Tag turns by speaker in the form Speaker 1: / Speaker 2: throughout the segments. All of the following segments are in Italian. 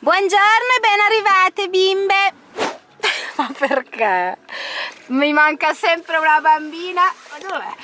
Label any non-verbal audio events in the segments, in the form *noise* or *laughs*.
Speaker 1: Buongiorno e ben arrivate bimbe! *laughs* Ma perché? Mi manca sempre una bambina. Ma dov'è?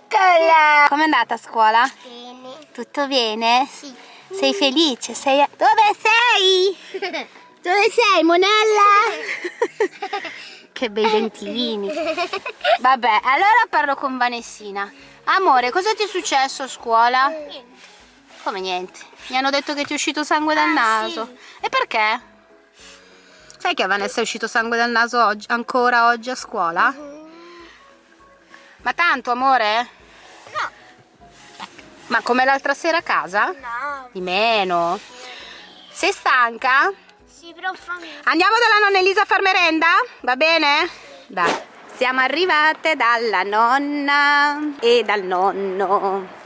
Speaker 1: Eccola! Com'è andata a scuola?
Speaker 2: Bene.
Speaker 1: Tutto bene?
Speaker 2: Sì.
Speaker 1: Sei felice? Sei... Dove sei? *laughs* Dove sei, monella? *laughs* che bei dentini. Vabbè, allora parlo con Vanessina. Amore, cosa ti è successo a scuola? Come niente? Mi hanno detto che ti è uscito sangue dal
Speaker 2: Ah,
Speaker 1: naso.
Speaker 2: sì.
Speaker 1: E perché? Sai che a Vanessa è uscito sangue dal naso oggi- ancora oggi a scuola? Ma tanto, amore?
Speaker 2: No.
Speaker 1: Ma come l'altra sera a casa?
Speaker 2: No.
Speaker 1: Di meno. Sei stanca?
Speaker 2: Sì, però fammi.
Speaker 1: Andiamo dalla nonna Elisa a far merenda? Va bene? Dai. Siamo arrivate dalla nonna e dal nonno.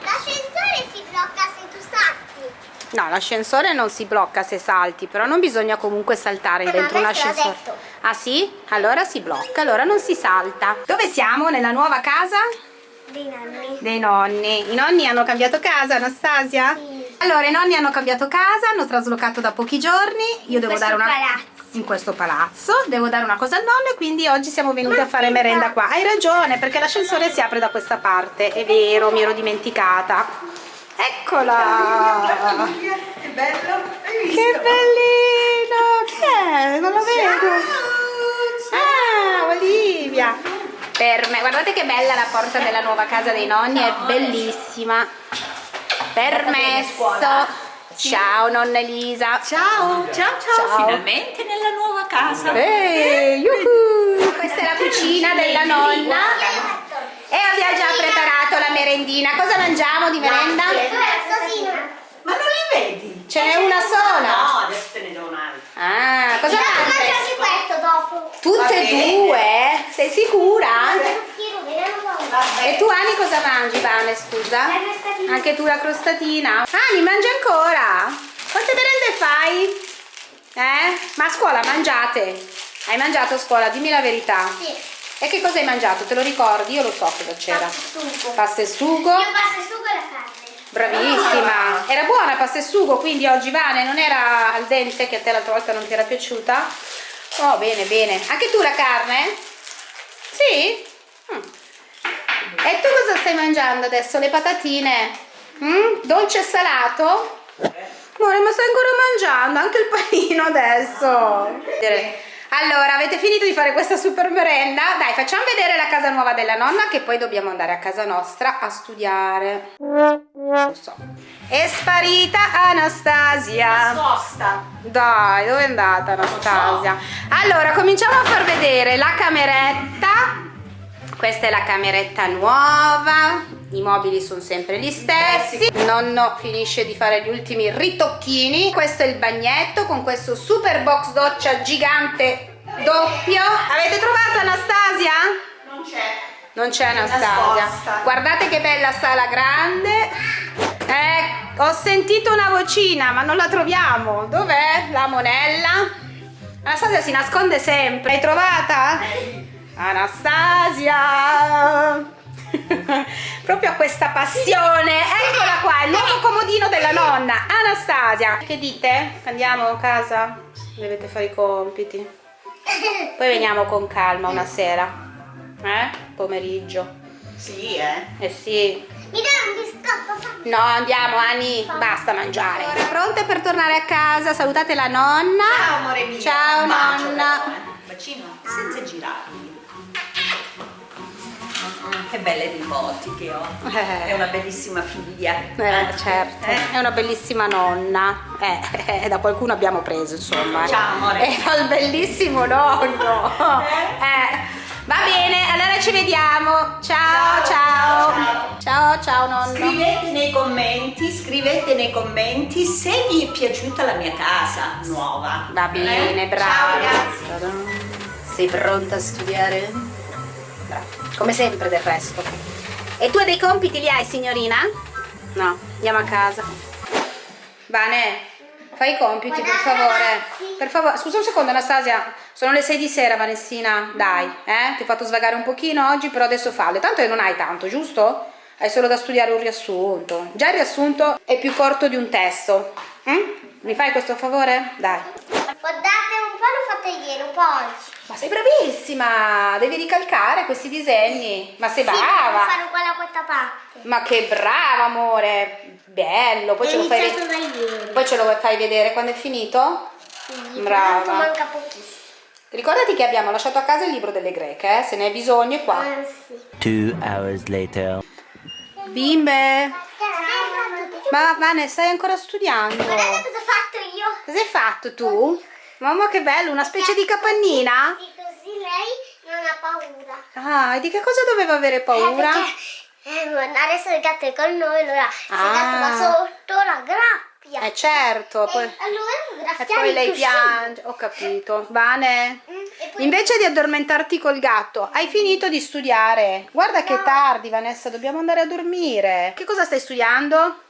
Speaker 2: L'ascensore si blocca se tu salti.
Speaker 1: No, l'ascensore non si blocca se salti, però non bisogna comunque saltare
Speaker 2: Eh,
Speaker 1: dentro un ascensore. Ah sì? Allora si blocca, allora non si salta. Dove siamo? Nella nuova casa?
Speaker 2: Dei nonni.
Speaker 1: Dei nonni. I nonni hanno cambiato casa, Anastasia?
Speaker 2: Sì.
Speaker 1: Allora, i nonni hanno cambiato casa, hanno traslocato da pochi giorni. Io devo
Speaker 2: questo
Speaker 1: dare una
Speaker 2: palazzo.
Speaker 1: in questo palazzo, devo dare una cosa al nonno e quindi oggi siamo venuti a fare merenda qua. Hai ragione, perché l'ascensore si apre da questa parte. È vero, mi ero dimenticata. Eccola!
Speaker 3: Che bello!
Speaker 1: Che bellino! Chi è? Non lo vedo. Ah, Olivia! Per me, guardate che bella la porta della nuova casa dei nonni, è bellissima. Permesso. Ciao nonna Elisa.
Speaker 3: Ciao, ciao, ciao,
Speaker 1: Ciao.
Speaker 3: finalmente nella nuova casa.
Speaker 1: Ehi. Questa è la cucina della nonna. E abbiamo già preparato la merendina. Cosa mangiamo di merenda?
Speaker 3: Ma non li vedi?
Speaker 1: Ce n'è una sola.
Speaker 3: No, adesso te ne do un'altra.
Speaker 1: Ah, cosa mangi?
Speaker 2: questo dopo.
Speaker 1: Tutte e due? Sei sicura? E tu Ani cosa mangi, Vane, scusa?
Speaker 2: La crostatina.
Speaker 1: Anche tu la crostatina? Ani, mangi ancora? Quante merende fai? Eh? Ma a scuola mangiate? Hai mangiato a scuola? Dimmi la verità.
Speaker 2: Sì.
Speaker 1: E che cosa hai mangiato? Te lo ricordi? Io lo so cosa c'era.
Speaker 2: Pasta e sugo.
Speaker 1: Pasta e sugo.
Speaker 2: Io pasta e sugo e la carne.
Speaker 1: Bravissima. Era buona pasta e sugo, quindi oggi Vane non era al dente che a te l'altra volta non ti era piaciuta? Oh, bene, bene. Anche tu la carne? Sì? Mm. E tu cosa stai mangiando adesso? Le patatine? Mm? Dolce e salato? Amore, ma stai ancora mangiando anche il panino adesso. Allora, avete finito di fare questa super merenda? Dai, facciamo vedere la casa nuova della nonna che poi dobbiamo andare a casa nostra a studiare. Lo so. È sparita Anastasia.
Speaker 3: Sosta.
Speaker 1: Dai, dove è andata Anastasia? Allora, cominciamo a far vedere la cameretta. Questa è la cameretta nuova. I mobili sono sempre gli stessi. Nonno finisce di fare gli ultimi ritocchini. Questo è il bagnetto con questo super box doccia gigante doppio. Avete trovato Anastasia?
Speaker 3: Non c'è.
Speaker 1: Non c'è Anastasia. Guardate che bella sala grande. Eh, ho sentito una vocina, ma non la troviamo. Dov'è la monella? Anastasia si nasconde sempre. L'hai trovata? Anastasia! Proprio a questa passione. Eccola qua, il nuovo comodino della nonna. Anastasia. Che dite? Andiamo a casa? Dovete fare i compiti. Poi veniamo con calma una sera. Eh? Pomeriggio.
Speaker 3: Sì, eh.
Speaker 1: Eh sì.
Speaker 2: Mi dai un biscotto?
Speaker 1: No, andiamo Ani, basta mangiare. Ora pronte per tornare a casa? Salutate la nonna.
Speaker 3: Ciao, amore mio.
Speaker 1: Ciao
Speaker 3: Un bacio,
Speaker 1: nonna.
Speaker 3: eh. Bacino, senza girarmi. Che belle nipoti che ho.
Speaker 1: Eh.
Speaker 3: È una bellissima figlia.
Speaker 1: Eh, certo,
Speaker 3: Eh?
Speaker 1: è una bellissima nonna. Eh, eh, da qualcuno abbiamo preso, insomma. eh.
Speaker 3: Ciao, amore.
Speaker 1: È un bellissimo nonno. Eh, Va bene, allora ci vediamo. Ciao, ciao.
Speaker 3: Ciao,
Speaker 1: Ciao, ciao, nonno.
Speaker 3: Scrivete nei commenti, scrivete nei commenti se vi è piaciuta la mia casa nuova.
Speaker 1: Va bene,
Speaker 3: Eh?
Speaker 1: brava.
Speaker 3: Ciao ragazzi.
Speaker 1: Sei pronta a studiare? Come sempre del resto. E tu dei compiti li hai, signorina? No, andiamo a casa. Vane, fai i compiti, per favore. Per favore, scusa un secondo, Anastasia. Sono le 6 di sera, Vanessina. Dai, eh? Ti ho fatto svagare un pochino oggi, però adesso fallo. Tanto non hai tanto, giusto? Hai solo da studiare un riassunto. Già il riassunto è più corto di un testo. Mm? Mi fai questo favore? Dai.
Speaker 2: Guardate un po' l'ho fatto ieri, un po' oggi.
Speaker 1: Ma sei bravissima! Devi ricalcare questi disegni. Ma sei
Speaker 2: Sì, devo
Speaker 1: brava!
Speaker 2: fare uguale a questa parte.
Speaker 1: Ma che brava, amore! Bello! Poi ce, lo fai, poi ce lo fai vedere quando è finito?
Speaker 2: Sì,
Speaker 1: Brava.
Speaker 2: manca pochissimo.
Speaker 1: Ricordati che abbiamo lasciato a casa il libro delle greche, eh? se ne hai bisogno è qua.
Speaker 2: Eh, sì.
Speaker 4: Two hours later.
Speaker 1: Bimbe!
Speaker 2: Guardate
Speaker 1: Ma Vane, stai ancora studiando?
Speaker 2: cosa ho fatto io.
Speaker 1: Cosa hai fatto tu? Mamma che bello, una specie di capannina?
Speaker 2: Sì, così lei non ha paura.
Speaker 1: Ah, e di che cosa doveva avere paura?
Speaker 2: Eh, perché, eh, adesso il gatto è con noi, allora se il
Speaker 1: Ah.
Speaker 2: gatto va sotto la grappia.
Speaker 1: Eh certo,
Speaker 2: E
Speaker 1: poi...
Speaker 2: allora
Speaker 1: E poi lei piange, ho capito. Vane,
Speaker 2: Mm, poi-
Speaker 1: invece di addormentarti col gatto, hai finito di studiare. Guarda che è tardi, Vanessa, dobbiamo andare a dormire. Che cosa stai studiando?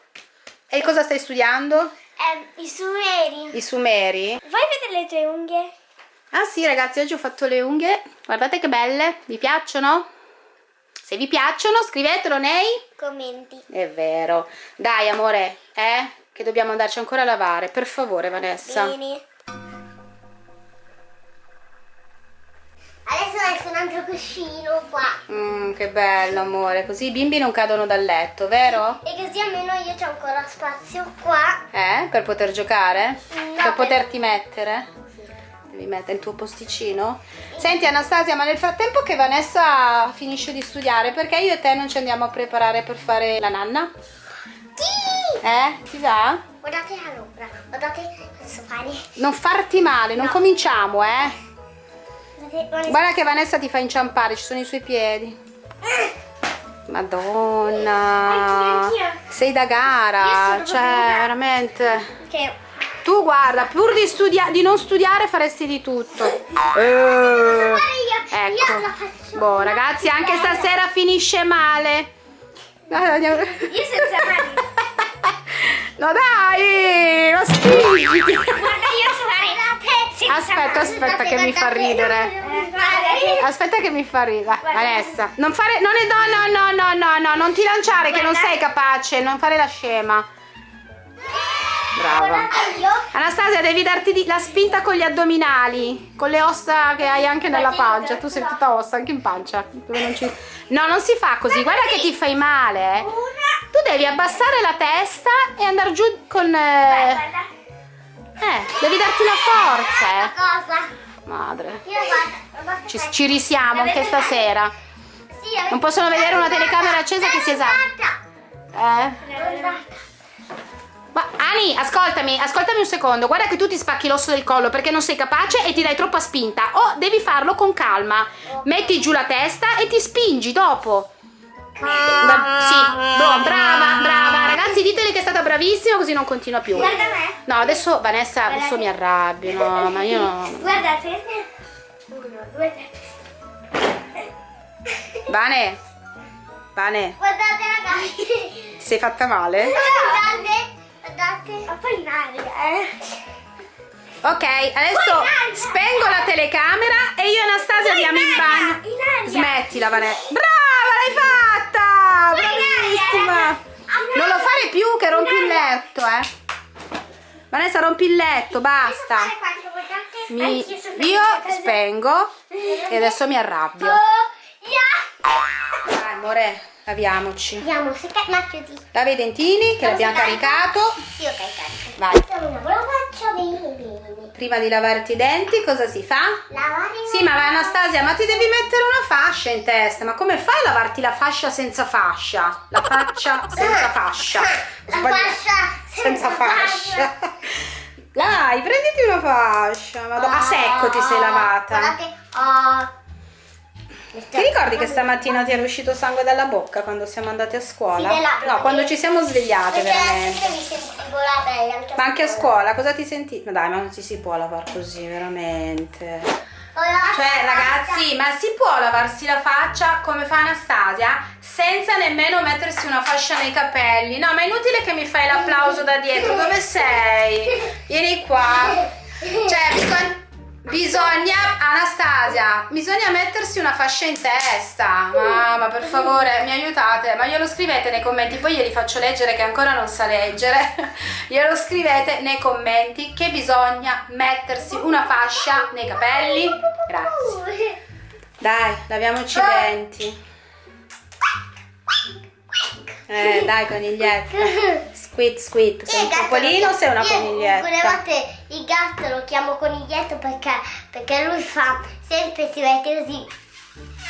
Speaker 1: E cosa stai studiando?
Speaker 2: Eh, I sumeri.
Speaker 1: I sumeri?
Speaker 2: Vuoi vedere le tue unghie?
Speaker 1: Ah sì, ragazzi, oggi ho fatto le unghie. Guardate che belle. Vi piacciono? Se vi piacciono, scrivetelo nei...
Speaker 2: Commenti.
Speaker 1: È vero. Dai, amore, eh? Che dobbiamo andarci ancora a lavare. Per favore, Vanessa.
Speaker 2: Bene. Adesso metto un altro cuscino qua.
Speaker 1: Mm, che bello, amore. Così i bimbi non cadono dal letto, vero?
Speaker 2: E così almeno io c'ho ancora spazio qua.
Speaker 1: Eh? Per poter giocare?
Speaker 2: No,
Speaker 1: per
Speaker 2: per-
Speaker 1: poterti mettere? Devi mettere il tuo posticino? Senti Anastasia, ma nel frattempo che Vanessa finisce di studiare, perché io e te non ci andiamo a preparare per fare la nanna?
Speaker 2: Sì!
Speaker 1: Eh? Si sa?
Speaker 2: Guardate la l'ombra. Guardate posso fare.
Speaker 1: Non farti male, non cominciamo, eh? Guarda che Vanessa ti fa inciampare, ci sono i suoi piedi. Madonna.
Speaker 2: Anch'io, anch'io.
Speaker 1: Sei da gara, cioè veramente. Tu guarda, pur di, studia- di non studiare faresti di tutto. Eh,
Speaker 2: io? La
Speaker 1: ecco. Boh, ragazzi, anche stasera finisce male. Guarda, andiamo-
Speaker 2: Io senza mani. *laughs*
Speaker 1: No dai, ma spingiti. Aspetta, aspetta che mi fa ridere. Aspetta che mi fa ridere. Vanessa, non fare non è no no no no no no, non ti lanciare che non sei capace, non fare la scema. Brava. Anastasia, devi darti la spinta con gli addominali, con le ossa che hai anche nella pancia. Tu sei tutta ossa, anche in pancia. non ci- No, non si fa così, guarda che ti fai male. eh. Tu devi abbassare la testa e andare giù con... eh. Eh, devi darti la forza, eh.
Speaker 2: Cosa?
Speaker 1: Madre. Ci, ci risiamo anche stasera. Non possono vedere una telecamera accesa che si esalta.
Speaker 2: Guarda.
Speaker 1: Eh? Ma Ani, ascoltami, ascoltami un secondo. Guarda che tu ti spacchi l'osso del collo perché non sei capace e ti dai troppa spinta. O devi farlo con calma. Metti giù la testa e ti spingi dopo. Ma- sì, boh, brava, brava. Ragazzi, ditele che è stata bravissima così non continua più.
Speaker 2: Guarda me.
Speaker 1: No, adesso Vanessa, adesso mi arrabbio. No, ma io no.
Speaker 2: Guardate. Uno, due, tre.
Speaker 1: Vane, Vane,
Speaker 2: Guardate ragazzi.
Speaker 1: ti sei fatta male?
Speaker 2: Guardate. Guardate. Ma poi in aria, eh.
Speaker 1: Ok, adesso spengo la telecamera e io e Anastasia andiamo in bagno.
Speaker 2: in.
Speaker 1: Smettila, Vanessa. Brava, l'hai fatta!
Speaker 2: Poi in aria,
Speaker 1: Bravissima! Non lo fare più che rompi il letto, eh. Vanessa, rompi il letto, basta. Mi- io spengo e adesso mi arrabbio. Dai, amore, laviamoci. Lava i dentini che l'abbiamo caricato. Vai. Prima di lavarti i denti, cosa si fa?
Speaker 2: Lavare
Speaker 1: Sì, ma Anastasia, ma ti devi mettere una fascia in testa. Ma come fai a lavarti la fascia senza fascia? La faccia senza fascia.
Speaker 2: La
Speaker 1: Sbagli-
Speaker 2: fascia
Speaker 1: senza fascia. Dai, prenditi una fascia. Madonna. A secco ti sei lavata.
Speaker 2: Guardate, oh.
Speaker 1: Ti ricordi che stamattina ti era uscito sangue dalla bocca quando siamo andati a scuola?
Speaker 2: Sì, labbra,
Speaker 1: No, quando ci siamo svegliate veramente.
Speaker 2: mi sentivo la anche
Speaker 1: Ma anche a scuola, cosa ti senti? Ma dai, ma non si si può lavare così, veramente. Cioè, ragazzi, ma si può lavarsi la faccia come fa Anastasia senza nemmeno mettersi una fascia nei capelli? No, ma è inutile che mi fai l'applauso da dietro. Dove sei? Vieni qua. Cioè, quan- Bisogna, Anastasia, bisogna mettersi una fascia in testa. Mamma, per favore, mi aiutate? Ma glielo scrivete nei commenti, poi glieli faccio leggere che ancora non sa leggere. *laughs* glielo scrivete nei commenti che bisogna mettersi una fascia nei capelli. Grazie. Dai, laviamoci i denti. Eh, dai, coniglietta. Squid, squid. Sei un topolino o sei una coniglietta?
Speaker 2: Quelle volte il gatto lo chiamo coniglietto perché, perché lui fa sempre si mette così.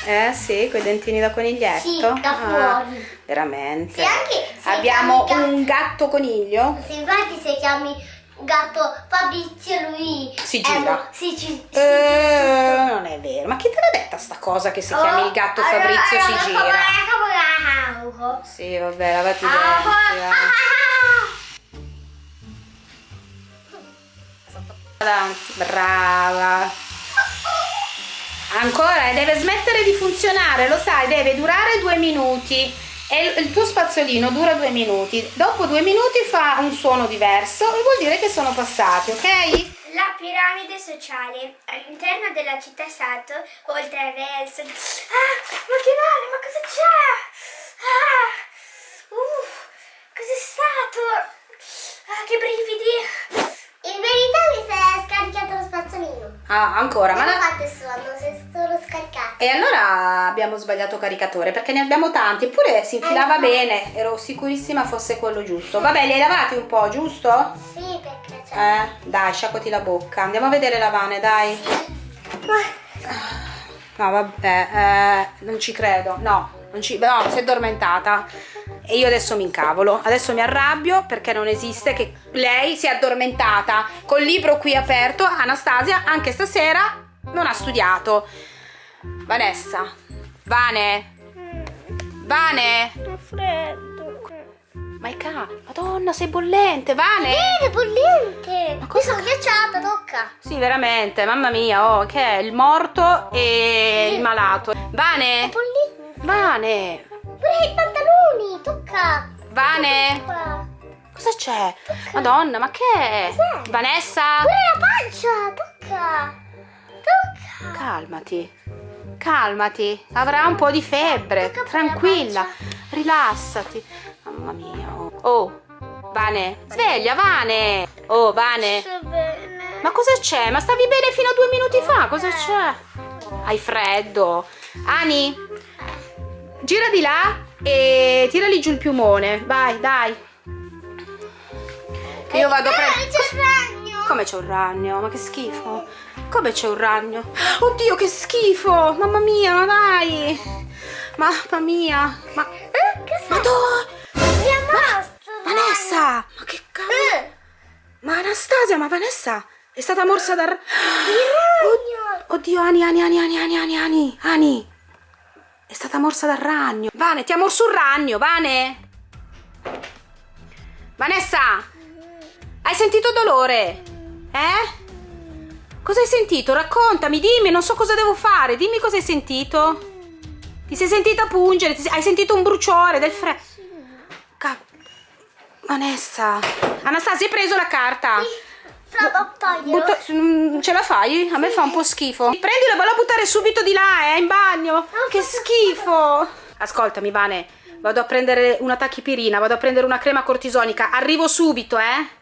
Speaker 1: Eh sì, con i dentini da coniglietto.
Speaker 2: Sì, da
Speaker 1: Ah,
Speaker 2: fuori.
Speaker 1: veramente.
Speaker 2: Se anche se
Speaker 1: Abbiamo
Speaker 2: chiami
Speaker 1: un gatto coniglio.
Speaker 2: Se infatti se chiami gatto Fabrizio lui
Speaker 1: Si
Speaker 2: è
Speaker 1: gira.
Speaker 2: sì, ci- sì,
Speaker 1: Eh, non è vero. Ma chi te l'ha detta sta cosa che si chiami il gatto
Speaker 2: Oh, allora-
Speaker 1: Fabrizio
Speaker 2: allora
Speaker 1: si gira?
Speaker 2: come-
Speaker 1: Sì, vabbè, lavati i
Speaker 2: Ah,
Speaker 1: denti. Avanti, *laughs* Brava. Ancora, e deve smettere di funzionare, lo sai, deve durare due minuti. E il, tuo spazzolino dura due minuti. Dopo due minuti fa un suono diverso e vuol dire che sono passati, ok?
Speaker 5: La piramide sociale all'interno della città Sato, oltre al resto. Ah, ma che male, ma cosa c'è? Ah, uh, cos'è stato? Ah, che brividi!
Speaker 2: In verità mi si è scaricato lo spazzolino.
Speaker 1: Ah, ancora, ma
Speaker 2: Non
Speaker 1: la-
Speaker 2: ho fatto suono, si è solo scaricato.
Speaker 1: E allora abbiamo sbagliato caricatore perché ne abbiamo tanti, eppure si infilava
Speaker 2: Eh,
Speaker 1: bene, ero sicurissima fosse quello giusto. Vabbè, li hai lavati un po', giusto?
Speaker 2: Sì, perché c'è.
Speaker 1: Eh, dai, sciacquati la bocca. Andiamo a vedere la Vane, dai. No, vabbè, eh, non ci credo. No, non ci, no, si è addormentata. E io adesso mi incavolo. Adesso mi arrabbio perché non esiste che lei si è addormentata col libro qui aperto. Anastasia, anche stasera, non ha studiato. Vanessa, Vane, Vane. Ma è ca... Madonna, sei bollente, Vane.
Speaker 2: Bene, bollente.
Speaker 1: Ma cosa-
Speaker 2: sono ghiacciata, tocca.
Speaker 1: Sì, veramente, mamma mia, oh, che è il morto e il malato. Vane. Vane,
Speaker 2: Pure i pantaloni, tocca.
Speaker 1: Vane,
Speaker 2: Qua.
Speaker 1: cosa c'è? Madonna, ma che è?
Speaker 2: Cos'è?
Speaker 1: Vanessa,
Speaker 2: Pure la pancia, tocca. Tocca.
Speaker 1: calmati, calmati, avrà un po' di febbre,
Speaker 2: Tocca
Speaker 1: tranquilla, rilassati. Mamma mia, oh. Vane, sveglia, Vane. Oh, Vane. Ma cosa c'è? Ma stavi bene fino a due minuti fa? Cosa c'è? Hai freddo. Ani, Gira di là e tirali giù il piumone. Vai, dai. Che io vado a
Speaker 2: eh,
Speaker 1: prendere.
Speaker 2: c'è un ragno.
Speaker 1: Come c'è un ragno? Ma che schifo. Come c'è un ragno? Oddio, che schifo. Mamma mia, ma dai. Mamma mia. Ma...
Speaker 2: Eh,
Speaker 1: Madonna.
Speaker 2: Ma...
Speaker 1: Vanessa. Ma che cavolo.
Speaker 2: Eh.
Speaker 1: Ma Anastasia, ma Vanessa è stata morsa dal... Oddio, Ani, Ani, Ani, Ani, Ani, Ani, Ani. È stata morsa dal ragno. Vane, ti ha morso un ragno, Vane. Vanessa, hai sentito dolore? Eh? Cosa hai sentito? Raccontami, dimmi, non so cosa devo fare. Dimmi cosa hai sentito. Ti sei sentita pungere? Sei- Hai sentito un bruciore del freddo? Vanessa. Anastasia, hai preso la carta?
Speaker 2: Toglielo.
Speaker 1: Butta- ce la fai? A me fa un po' schifo. Prendila, vallo a buttare subito di là, eh, in bagno. Che schifo. Ascoltami, Vane, vado a prendere una tachipirina, vado a prendere una crema cortisonica. Arrivo subito, eh.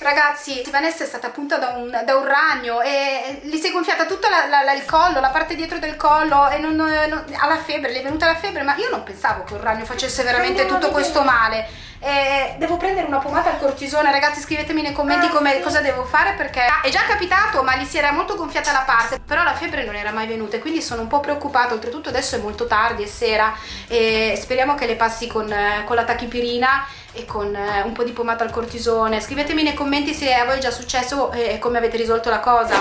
Speaker 1: Ragazzi, Vanessa è stata punta da un, da un ragno e gli si è gonfiata tutto la- la- la- il collo, la parte dietro del collo e non, non- ha la febbre, le è venuta la febbre, ma io non pensavo che un ragno facesse veramente
Speaker 2: Andiamo
Speaker 1: tutto questo male. Eh, devo prendere una pomata al cortisone, ragazzi scrivetemi nei commenti
Speaker 2: Ah,
Speaker 1: come-
Speaker 2: sì.
Speaker 1: cosa devo fare perché ah, è già capitato ma gli si era molto gonfiata la parte, però la febbre non era mai venuta e quindi sono un po' preoccupata, oltretutto adesso è molto tardi, è sera e speriamo che le passi con, eh, con la tachipirina e con eh, un po' di pomata al cortisone. Scrivetemi nei commenti se a voi è già successo e e come avete risolto la cosa.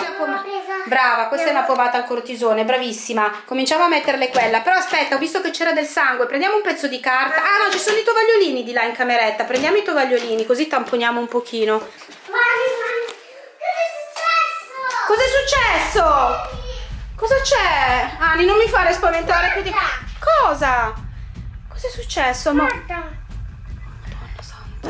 Speaker 1: Brava, questa è una pomata al cortisone, bravissima. Cominciamo a metterle quella. Però aspetta, ho visto che c'era del sangue. Prendiamo un pezzo di carta. Ah no, ci sono i tovagliolini di là in cameretta. Prendiamo i tovagliolini, così tamponiamo un pochino.
Speaker 2: Mani, mani. Cosa è successo?
Speaker 1: Cos'è successo? Cosa c'è? Ani, non mi fare spaventare più di... Cosa? Cos'è successo? Ma...
Speaker 2: Guarda.
Speaker 1: Madonna santa.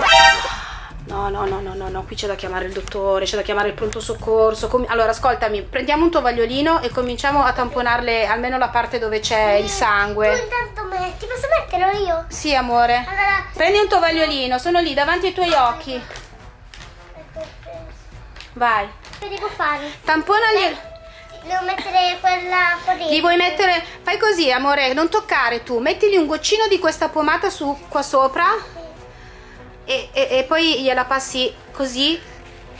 Speaker 1: No, no, no, no, no, no, qui c'è da chiamare il dottore, c'è da chiamare il pronto soccorso. Com- allora, ascoltami, prendiamo un tovagliolino e cominciamo a tamponarle almeno la parte dove c'è il
Speaker 2: Tu
Speaker 1: sangue.
Speaker 2: intanto metti, posso metterlo io?
Speaker 1: Sì, amore.
Speaker 2: Allora,
Speaker 1: Prendi un tovagliolino, sono lì davanti ai tuoi occhi. Vai.
Speaker 2: che devo fare?
Speaker 1: Tamponali.
Speaker 2: Devo mettere quella corrente.
Speaker 1: Gli vuoi mettere. Fai così, amore, non toccare tu. Mettigli un goccino di questa pomata su qua sopra. E, e- e poi gliela passi così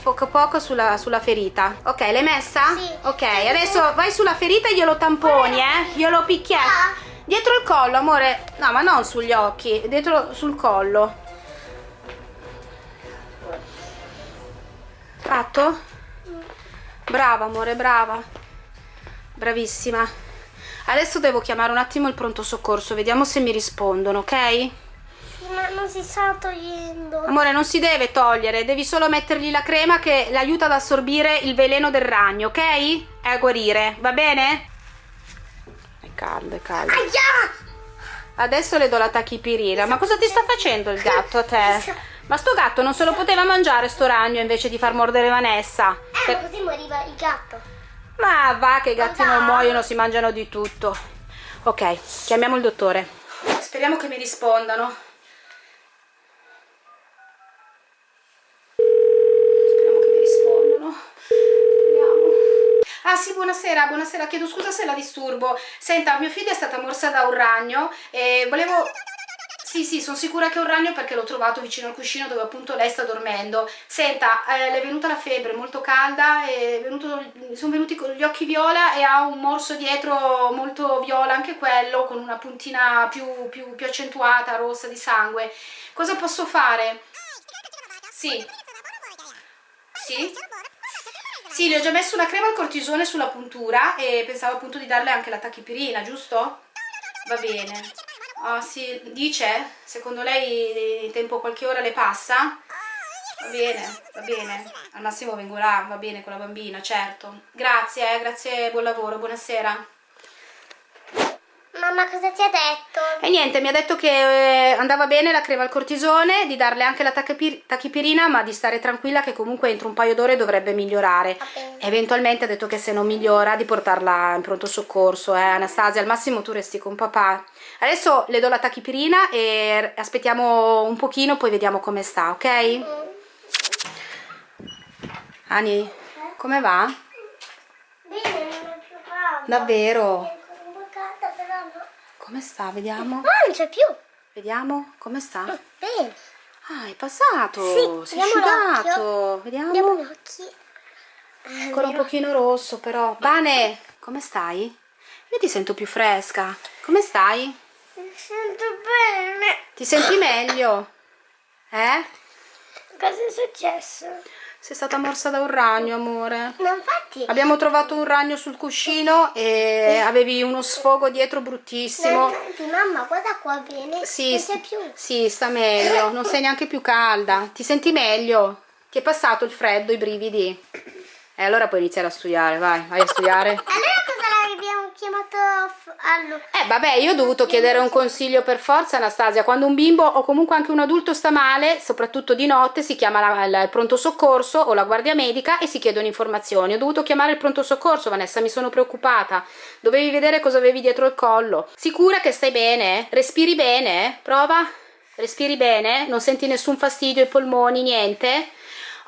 Speaker 1: poco poco sulla, sulla ferita. Ok, l'hai messa?
Speaker 2: Sì.
Speaker 1: Ok, adesso vai sulla ferita e glielo tamponi, eh? Glielo picchietti.
Speaker 2: Ah.
Speaker 1: Dietro il collo, amore. No, ma non sugli occhi, dietro sul collo. Fatto? Brava, amore, brava. Bravissima. Adesso devo chiamare un attimo il pronto soccorso, vediamo se mi rispondono, ok?
Speaker 2: Ma non si sta togliendo.
Speaker 1: Amore, non si deve togliere, devi solo mettergli la crema che le aiuta ad assorbire il veleno del ragno, ok? E a guarire, va bene? È caldo, è caldo.
Speaker 2: Aia!
Speaker 1: Adesso le do la tachipirina. Ma cosa ti sta facendo il gatto a te? Ma sto gatto non se lo poteva mangiare sto ragno invece di far mordere Vanessa.
Speaker 2: Eh, ma così moriva il gatto.
Speaker 1: Ma va che i gatti non muoiono, si mangiano di tutto. Ok, chiamiamo il dottore. Speriamo che mi rispondano. Speriamo che mi Vediamo. Ah sì, buonasera, buonasera, chiedo scusa se la disturbo. Senta, mio figlio è stata morsa da un ragno e volevo... Sì, sì, sono sicura che è un ragno perché l'ho trovato vicino al cuscino dove appunto lei sta dormendo. Senta, eh, le è venuta la febbre molto calda, venuto, sono venuti con gli occhi viola e ha un morso dietro molto viola anche quello, con una puntina più, più, più accentuata, rossa di sangue. Cosa posso fare? Sì. Sì? Sì, le ho già messo una crema al cortisone sulla puntura e pensavo appunto di darle anche la tachipirina, giusto? Va bene. Ah sì, dice? Secondo lei in tempo qualche ora le passa? Va bene, va bene. Al massimo vengo là, va bene con la bambina, certo. Grazie, eh, grazie, buon lavoro, buonasera.
Speaker 2: Mamma, cosa ti ha detto?
Speaker 1: E niente, mi ha detto che eh, andava bene la crema al cortisone, di darle anche la tachipir- tachipirina, ma di stare tranquilla che comunque entro un paio d'ore dovrebbe migliorare.
Speaker 2: Bene.
Speaker 1: Eventualmente ha detto che se non migliora di portarla in pronto soccorso, eh Anastasia, al massimo tu resti con papà. Adesso le do la tachipirina e aspettiamo un pochino, poi vediamo come sta, ok? Ani, come va?
Speaker 2: Bene, non è più caldo.
Speaker 1: Davvero?
Speaker 2: È ancora un po' calda, però no.
Speaker 1: Come sta? Vediamo.
Speaker 2: Ah, non c'è più.
Speaker 1: Vediamo come sta.
Speaker 2: Bene.
Speaker 1: Ah, è passato.
Speaker 2: Sì,
Speaker 1: si è
Speaker 2: vediamo
Speaker 1: asciugato. Vediamo.
Speaker 2: Andiamo gli occhi.
Speaker 1: Ancora un pochino rosso però. Bane, come stai? Io ti sento più fresca. Come stai?
Speaker 2: Mi sento bene.
Speaker 1: Ti senti meglio? Eh?
Speaker 2: Cosa è successo?
Speaker 1: Sei stata morsa da un ragno, amore.
Speaker 2: No, infatti.
Speaker 1: Abbiamo trovato un ragno sul cuscino e avevi uno sfogo dietro bruttissimo.
Speaker 2: infatti, mamma, guarda qua bene.
Speaker 1: Sì,
Speaker 2: Non c'è più.
Speaker 1: sì, sta meglio. Non sei neanche più calda. Ti senti meglio? Ti è passato il freddo, i brividi? E allora puoi iniziare a studiare, vai, vai a studiare.
Speaker 2: Allora f- allo...
Speaker 1: Eh vabbè, io ho dovuto chiedere un consiglio per forza, Anastasia. Quando un bimbo o comunque anche un adulto sta male, soprattutto di notte, si chiama la- la- il pronto soccorso o la guardia medica e si chiedono informazioni. Ho dovuto chiamare il pronto soccorso, Vanessa, mi sono preoccupata. Dovevi vedere cosa avevi dietro il collo. Sicura che stai bene? Respiri bene? Prova? Respiri bene? Non senti nessun fastidio ai polmoni, niente?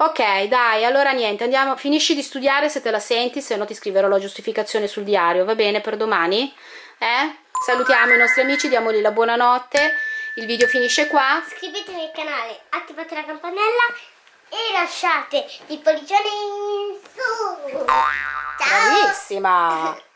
Speaker 1: Ok, dai, allora niente, andiamo, finisci di studiare se te la senti, se no ti scriverò la giustificazione sul diario, va bene per domani? Eh? Salutiamo i nostri amici, diamogli la buonanotte. Il video finisce qua.
Speaker 2: Iscrivetevi al canale, attivate la campanella e lasciate il pollicione in su. Ciao!
Speaker 1: Bravissima!